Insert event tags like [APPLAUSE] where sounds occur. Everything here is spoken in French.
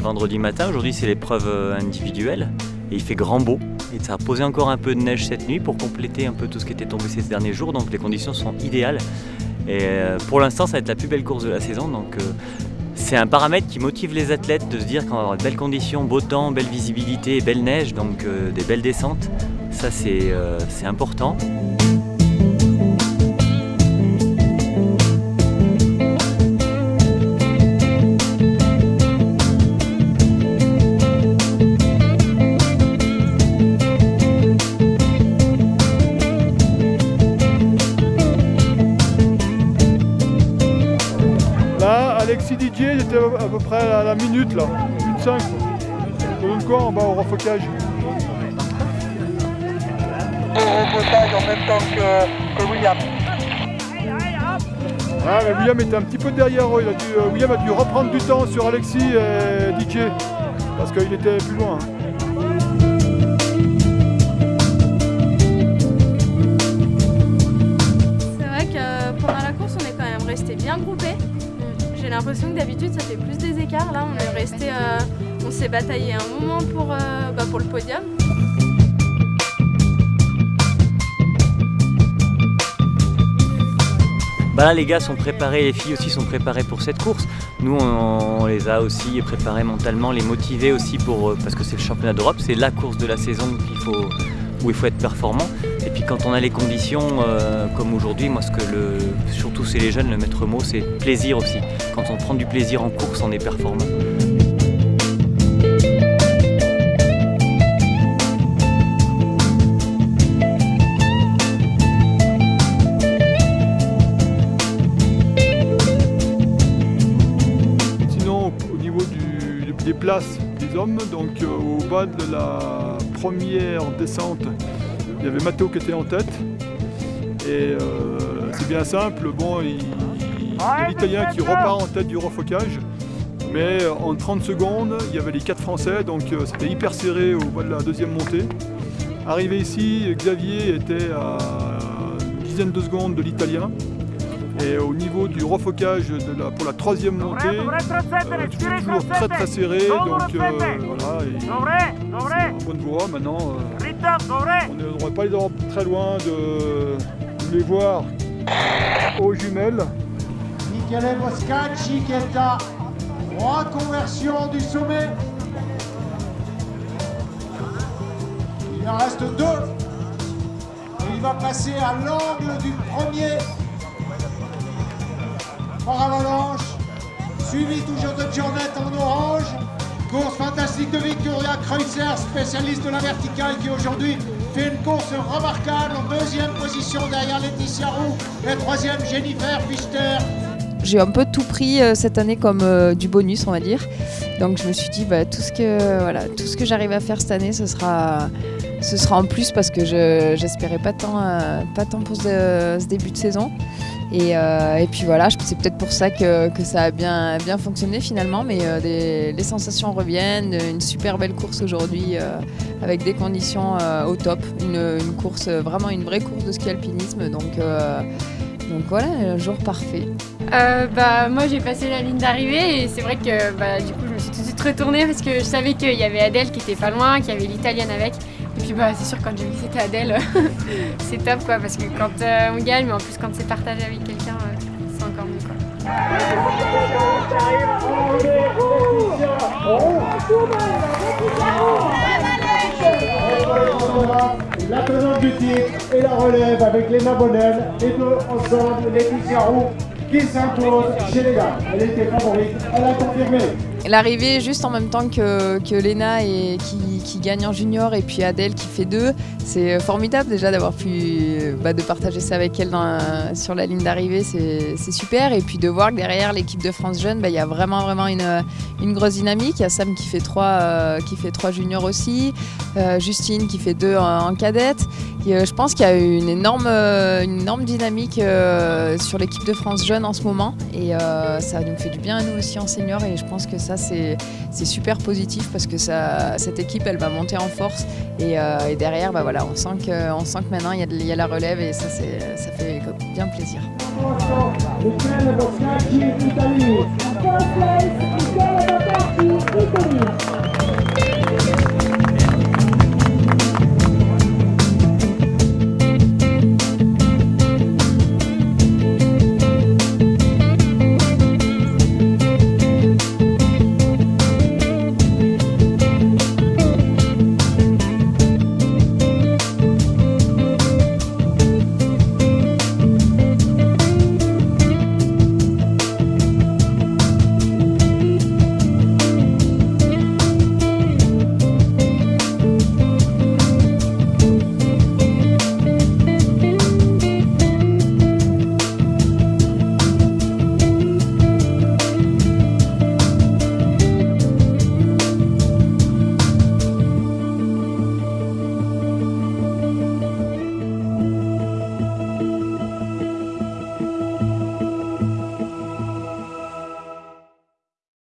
vendredi matin. Aujourd'hui, c'est l'épreuve euh, individuelle et il fait grand beau. Et ça a posé encore un peu de neige cette nuit pour compléter un peu tout ce qui était tombé ces derniers jours. Donc les conditions sont idéales. Et euh, pour l'instant, ça va être la plus belle course de la saison. Donc euh, c'est un paramètre qui motive les athlètes de se dire qu'on va avoir de belles conditions, beau temps, belle visibilité, belle neige, donc des belles descentes. Ça, c'est important. Alexis Didier, il était à peu près à la minute là, minute 5. Ça donne quoi en bas au refocage Au refocage en même temps que, William. Ah mais William était un petit peu derrière eux, euh, William a dû reprendre du temps sur Alexis et Didier parce qu'il était plus loin. C'est vrai que pendant la course on est quand même resté bien groupés. J'ai l'impression que d'habitude ça fait plus des écarts. Là on est resté, euh, on s'est bataillé un moment pour, euh, bah, pour le podium. Bah là les gars sont préparés, les filles aussi sont préparées pour cette course. Nous on, les a aussi préparés mentalement, les motiver aussi pour, euh, parce que c'est le championnat d'Europe, c'est la course de la saison faut, où il faut être performant. Et puis quand on a les conditions euh, comme aujourd'hui, moi ce que le, surtout c'est les jeunes, le maître mot c'est plaisir aussi. Quand on prend du plaisir en course, on est performant. Sinon au niveau des places des hommes, donc euh, au bas de la première descente, il y avait Matteo qui était en tête. Et euh, c'est bien simple, bon, il, y a l'Italien qui repart en tête du refocage. Mais en 30 secondes, il y avait les quatre Français, donc euh, c'était hyper serré au bas de la deuxième montée. Arrivé ici, Xavier était à une dizaine de secondes de l'Italien. Et au niveau du refocage de la, pour la troisième montée, euh, toujours très très serré, donc euh, voilà, c'est en bonne voie. Maintenant, on ne devrait pas les avoir très loin de, les voir aux jumelles. Michele Boscacci qui est à reconversion du sommet. Il en reste deux. Et il va passer à l'angle du premier par avalanche, suivi toujours de Giornette Victoria Kreutzer, spécialiste de la verticale qui aujourd'hui fait une course remarquable en deuxième position derrière Laetitia Roux et troisième Jennifer Fichter. J'ai un peu tout pris euh, cette année comme euh, du bonus, on va dire. Donc je me suis dit, bah, tout ce que, voilà, tout ce que j'arrive à faire cette année, ce sera, ce sera en plus parce que je pas tant, euh, pas tant pour ce, ce début de saison. Et, euh, et, puis voilà, c'est peut-être pour ça que, que, ça a bien, bien fonctionné finalement, mais euh, les sensations reviennent, une super belle course aujourd'hui avec des conditions au top, une, course, vraiment une vraie course de ski alpinisme, donc, donc voilà, un jour parfait. Bah, moi j'ai passé la ligne d'arrivée et c'est vrai que bah, du coup je me suis tout de suite retournée parce que je savais qu'il y avait Adèle qui était pas loin, qu'il y avait l'italienne avec. Bah, c'est sûr quand j'ai vu que c'était Adèle, [LAUGHS] c'est top quoi parce que quand euh, on gagne, mais en plus quand c'est partagé avec quelqu'un, euh, c'est encore mieux quoi. La tenante du titre et la relève avec Léna Bonnel et deux ensemble Laetitia Roux qui s'impose chez les gars. Elle était favorite, elle a confirmé. L'arrivée juste en même temps que, que Léna et qui, gagne en junior et puis Adèle qui fait deux, c'est formidable déjà d'avoir pu bah, de partager ça avec elle sur la ligne d'arrivée, c'est super. Et puis de voir que derrière l'équipe de France Jeune, bah, il y a vraiment vraiment une, grosse dynamique. Il y a Sam qui fait trois, euh, qui fait trois juniors aussi, euh, Justine qui fait deux en, cadette. Et, euh, je pense qu'il y a une énorme, dynamique sur l'équipe de France Jeune en ce moment et ça nous fait du bien à nous aussi en senior et je pense que c'est super positif parce que ça, cette équipe elle va monter en force. Et, euh, derrière bah, voilà, on, sent que, on sent que maintenant il y, y, a la relève et ça, ça fait bien plaisir.